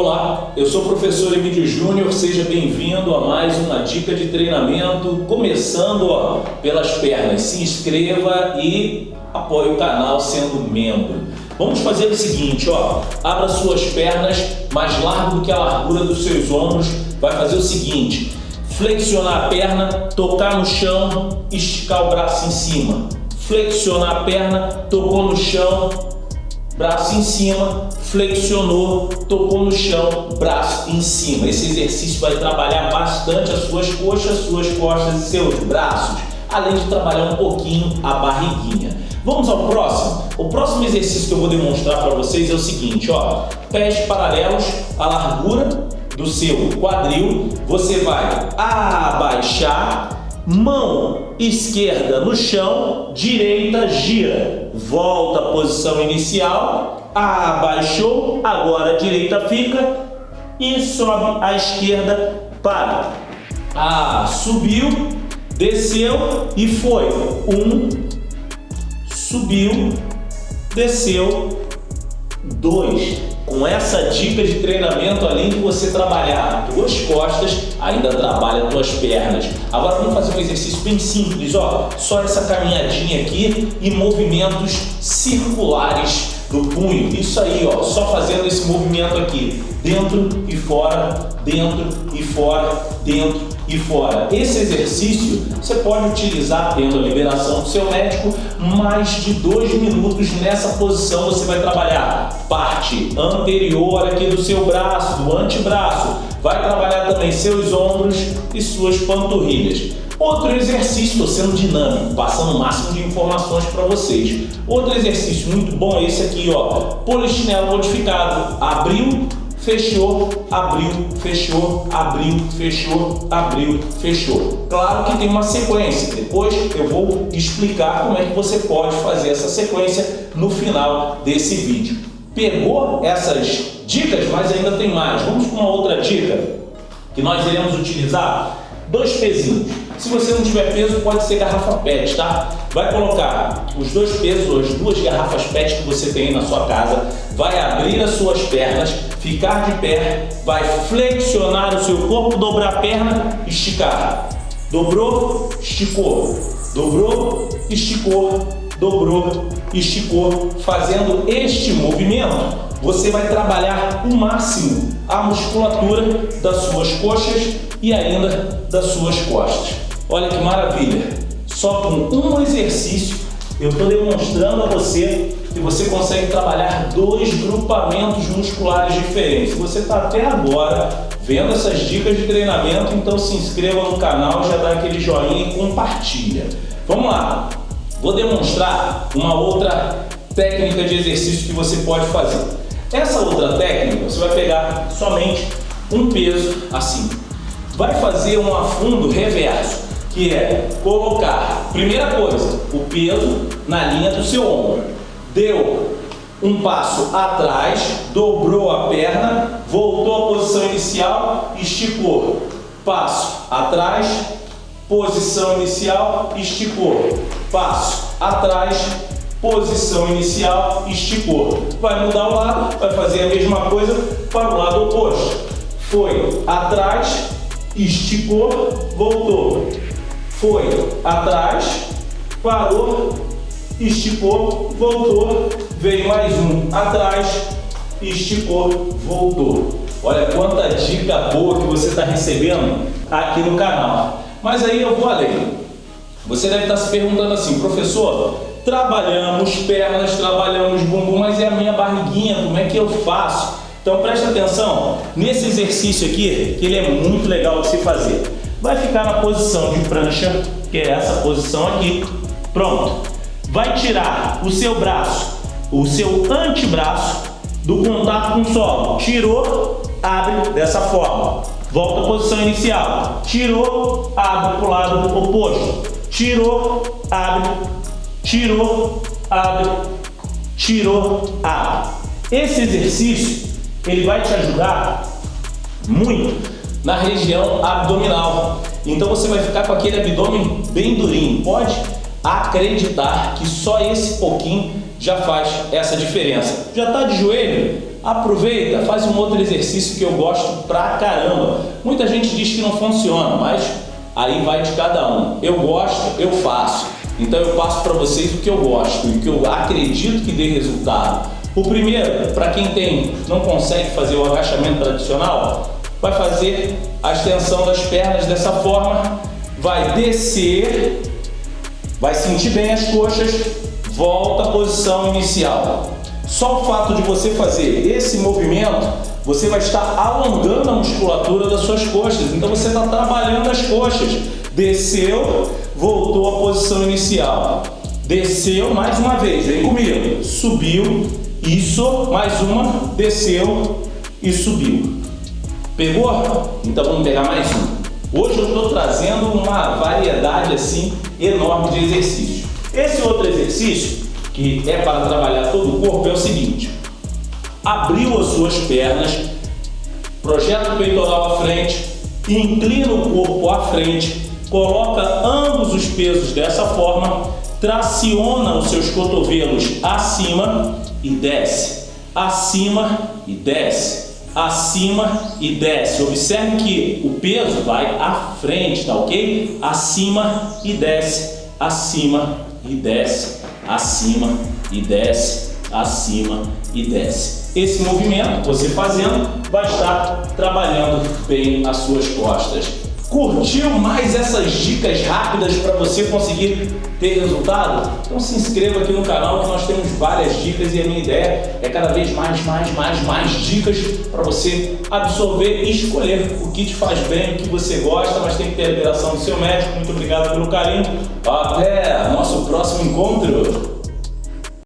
Olá, eu sou o professor Emílio Júnior, seja bem-vindo a mais uma dica de treinamento, começando ó, pelas pernas. Se inscreva e apoie o canal sendo membro. Vamos fazer o seguinte, ó, abra suas pernas mais largo do que a largura dos seus ombros, vai fazer o seguinte, flexionar a perna, tocar no chão, esticar o braço em cima, flexionar a perna, tocou no chão, braço em cima, flexionou, tocou no chão, braço em cima. Esse exercício vai trabalhar bastante as suas coxas, suas costas e seus braços, além de trabalhar um pouquinho a barriguinha. Vamos ao próximo? O próximo exercício que eu vou demonstrar para vocês é o seguinte, ó, pés paralelos à largura do seu quadril, você vai abaixar mão esquerda no chão, direita gira, volta à posição inicial, abaixou, agora a direita fica e sobe à esquerda para. Ah, subiu, desceu e foi. Um, subiu, desceu, dois. Com essa dica de treinamento, além de você trabalhar tuas costas, ainda trabalha tuas pernas. Agora vamos fazer um exercício bem simples, ó. Só essa caminhadinha aqui e movimentos circulares do punho. Isso aí, ó, só fazendo esse movimento aqui, dentro e fora, dentro e fora, dentro e fora. Esse exercício você pode utilizar tendo a liberação do seu médico, mais de dois minutos nessa posição você vai trabalhar parte anterior aqui do seu braço, do antebraço, vai trabalhar também seus ombros e suas panturrilhas. Outro exercício, estou sendo dinâmico, passando o máximo de informações para vocês. Outro exercício muito bom é esse aqui, ó, polichinelo modificado. Abriu, fechou, abriu, fechou, abriu, fechou, abriu, fechou. Claro que tem uma sequência, depois eu vou explicar como é que você pode fazer essa sequência no final desse vídeo. Pegou essas dicas, mas ainda tem mais. Vamos com uma outra dica que nós iremos utilizar dois pezinhos. Se você não tiver peso, pode ser garrafa PET, tá? Vai colocar os dois pesos, as duas garrafas PET que você tem na sua casa, vai abrir as suas pernas, ficar de pé, vai flexionar o seu corpo, dobrar a perna, esticar. Dobrou, esticou. Dobrou, esticou, dobrou, esticou. Fazendo este movimento, você vai trabalhar o máximo a musculatura das suas coxas e ainda das suas costas. Olha que maravilha! Só com um exercício eu estou demonstrando a você que você consegue trabalhar dois grupamentos musculares diferentes. Você está até agora vendo essas dicas de treinamento, então se inscreva no canal, já dá aquele joinha e compartilha. Vamos lá! Vou demonstrar uma outra técnica de exercício que você pode fazer. Essa outra técnica, você vai pegar somente um peso assim. Vai fazer um afundo reverso, que é colocar, primeira coisa, o peso na linha do seu ombro. Deu um passo atrás, dobrou a perna, voltou à posição inicial, esticou. Passo atrás, posição inicial, esticou. Passo atrás, posição inicial, esticou. Vai mudar o lado, vai fazer a mesma coisa para o lado oposto. Foi atrás, esticou, voltou. Foi atrás, parou, esticou, voltou. Veio mais um atrás, esticou, voltou. Olha quanta dica boa que você está recebendo aqui no canal. Mas aí eu vou além. Você deve estar se perguntando assim, professor, trabalhamos pernas, trabalhamos bumbum, mas é a minha barriguinha, como é que eu faço? Então presta atenção nesse exercício aqui, que ele é muito legal de se fazer. Vai ficar na posição de prancha, que é essa posição aqui. Pronto. Vai tirar o seu braço, o seu antebraço, do contato com o solo. Tirou, abre dessa forma. Volta à posição inicial. Tirou, abre para o lado oposto. Tirou, abre tirou, abre, tirou, abre. Esse exercício, ele vai te ajudar muito na região abdominal. Então você vai ficar com aquele abdômen bem durinho. Pode acreditar que só esse pouquinho já faz essa diferença. Já está de joelho? aproveita, faz um outro exercício que eu gosto pra caramba. Muita gente diz que não funciona, mas aí vai de cada um. Eu gosto, eu faço. Então eu passo para vocês o que eu gosto e o que eu acredito que dê resultado. O primeiro, para quem tem, não consegue fazer o agachamento tradicional, vai fazer a extensão das pernas dessa forma, vai descer, vai sentir bem as coxas, volta à posição inicial. Só o fato de você fazer esse movimento, você vai estar alongando a musculatura das suas coxas. Então você está trabalhando as coxas. Desceu, voltou à posição inicial. Desceu mais uma vez, vem comigo. Subiu, isso, mais uma, desceu e subiu. Pegou? Então vamos pegar mais um. Hoje eu estou trazendo uma variedade assim enorme de exercícios. Esse outro exercício, que é para trabalhar todo o corpo, é o seguinte. Abriu as suas pernas, projeta o peitoral à frente, inclina o corpo à frente, coloca ambos os pesos dessa forma, traciona os seus cotovelos acima e desce, acima e desce, acima e desce. Observe que o peso vai à frente, tá ok? Acima e desce, acima e desce, acima e desce, acima e desce. Esse movimento, você fazendo, vai estar trabalhando bem as suas costas. Curtiu mais essas dicas rápidas para você conseguir ter resultado? Então se inscreva aqui no canal que nós temos várias dicas e a minha ideia é cada vez mais, mais, mais, mais dicas para você absorver e escolher o que te faz bem, o que você gosta, mas tem que ter a liberação do seu médico. Muito obrigado pelo carinho. Até nosso próximo encontro.